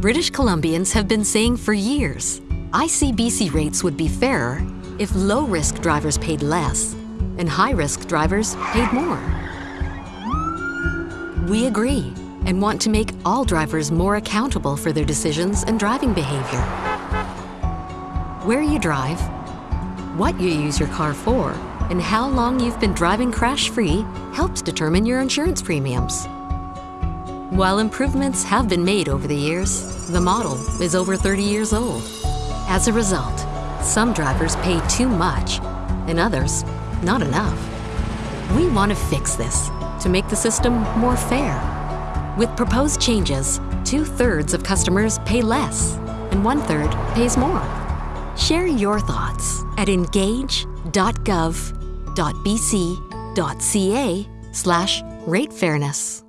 British Columbians have been saying for years ICBC rates would be fairer if low risk drivers paid less and high risk drivers paid more. We agree and want to make all drivers more accountable for their decisions and driving behavior. Where you drive, what you use your car for, and how long you've been driving crash-free helps determine your insurance premiums. While improvements have been made over the years, the model is over 30 years old. As a result, some drivers pay too much and others not enough. We want to fix this to make the system more fair. With proposed changes, two-thirds of customers pay less and one-third pays more. Share your thoughts at engage.gov.bc.ca slash ratefairness.